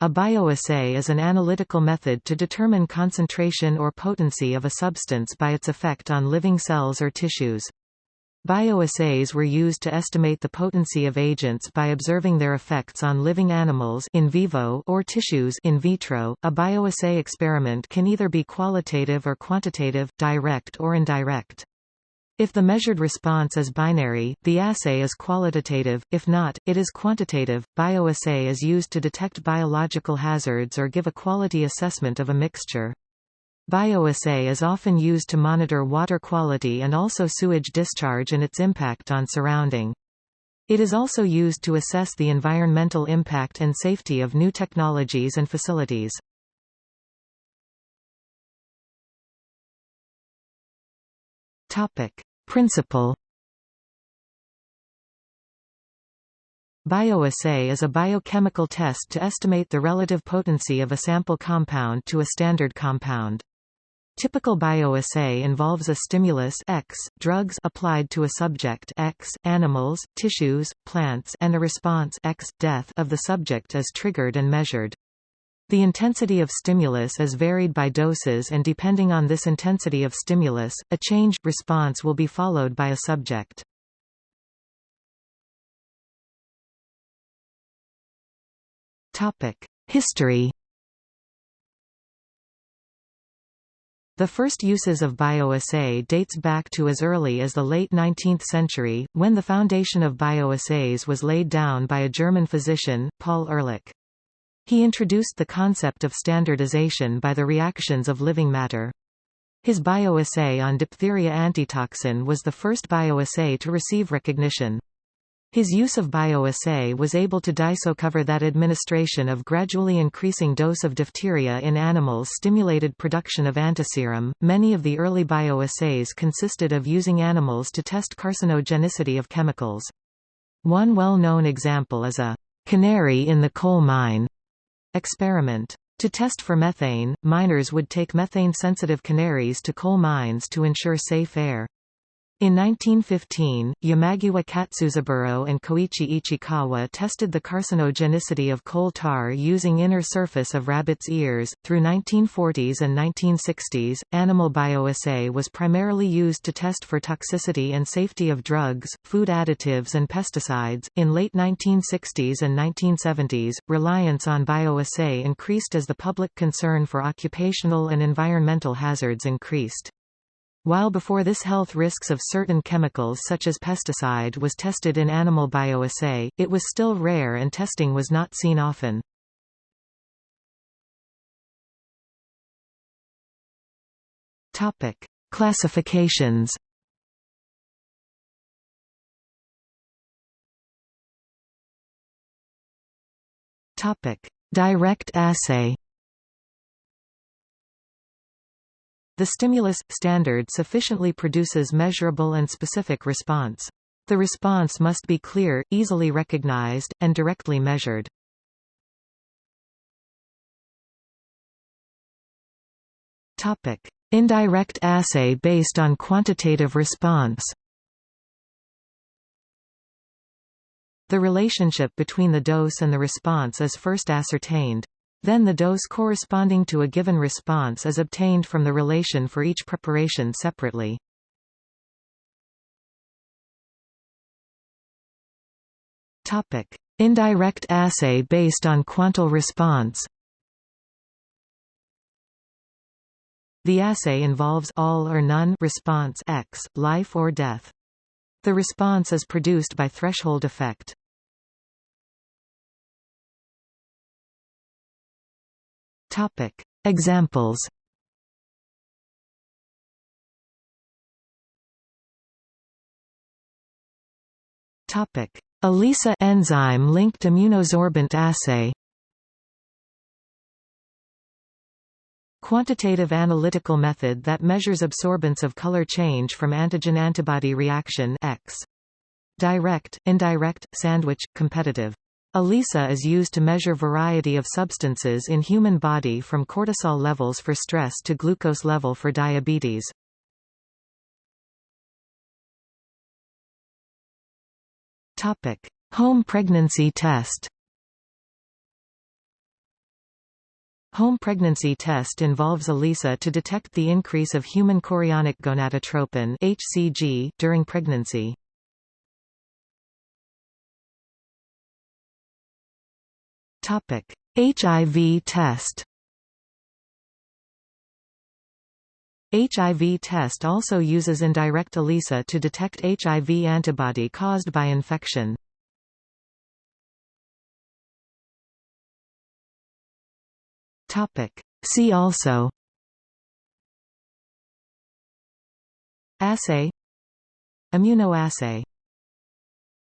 A bioassay is an analytical method to determine concentration or potency of a substance by its effect on living cells or tissues. Bioassays were used to estimate the potency of agents by observing their effects on living animals in vivo or tissues in vitro. A bioassay experiment can either be qualitative or quantitative, direct or indirect. If the measured response is binary, the assay is qualitative, if not, it is quantitative. Bioassay is used to detect biological hazards or give a quality assessment of a mixture. Bioassay is often used to monitor water quality and also sewage discharge and its impact on surrounding. It is also used to assess the environmental impact and safety of new technologies and facilities. Topic: Principle Bioassay is a biochemical test to estimate the relative potency of a sample compound to a standard compound. Typical bioassay involves a stimulus X, drugs applied to a subject X, animals, tissues, plants and a response X, death of the subject is triggered and measured. The intensity of stimulus is varied by doses and depending on this intensity of stimulus, a change response will be followed by a subject. History The first uses of bioassay dates back to as early as the late 19th century, when the foundation of bioassays was laid down by a German physician, Paul Ehrlich. He introduced the concept of standardization by the reactions of living matter. His bioassay on diphtheria antitoxin was the first bioassay to receive recognition. His use of bioassay was able to diso cover that administration of gradually increasing dose of diphtheria in animals stimulated production of antiserum. Many of the early bioassays consisted of using animals to test carcinogenicity of chemicals. One well-known example is a canary in the coal mine Experiment. To test for methane, miners would take methane-sensitive canaries to coal mines to ensure safe air. In 1915, Yamagiwa Katsuzaburo and Koichi Ichikawa tested the carcinogenicity of coal tar using inner surface of rabbits' ears. Through 1940s and 1960s, animal bioassay was primarily used to test for toxicity and safety of drugs, food additives, and pesticides. In late 1960s and 1970s, reliance on bioassay increased as the public concern for occupational and environmental hazards increased. While before this health risks of certain chemicals such as pesticide was tested in animal bioassay, it was still rare and testing was not seen often. Topic: Classifications. Topic: Direct assay. The stimulus standard sufficiently produces measurable and specific response. The response must be clear, easily recognized, and directly measured. Topic: Indirect assay based on quantitative response. The relationship between the dose and the response is first ascertained. Then the dose corresponding to a given response is obtained from the relation for each preparation separately. Topic: Indirect assay based on quantal response. The assay involves all or none response X, life or death. The response is produced by threshold effect. Topic. Examples Topic: ELISA enzyme-linked immunosorbent assay. Quantitative analytical method that measures absorbance of color change from antigen-antibody reaction X. Direct, indirect, sandwich, competitive. ELISA is used to measure variety of substances in human body from cortisol levels for stress to glucose level for diabetes. Topic: Home pregnancy test. Home pregnancy test involves ELISA to detect the increase of human chorionic gonadotropin (HCG) during pregnancy. HIV test. HIV test also uses indirect ELISA to detect HIV antibody caused by infection. See also. Assay. Immunoassay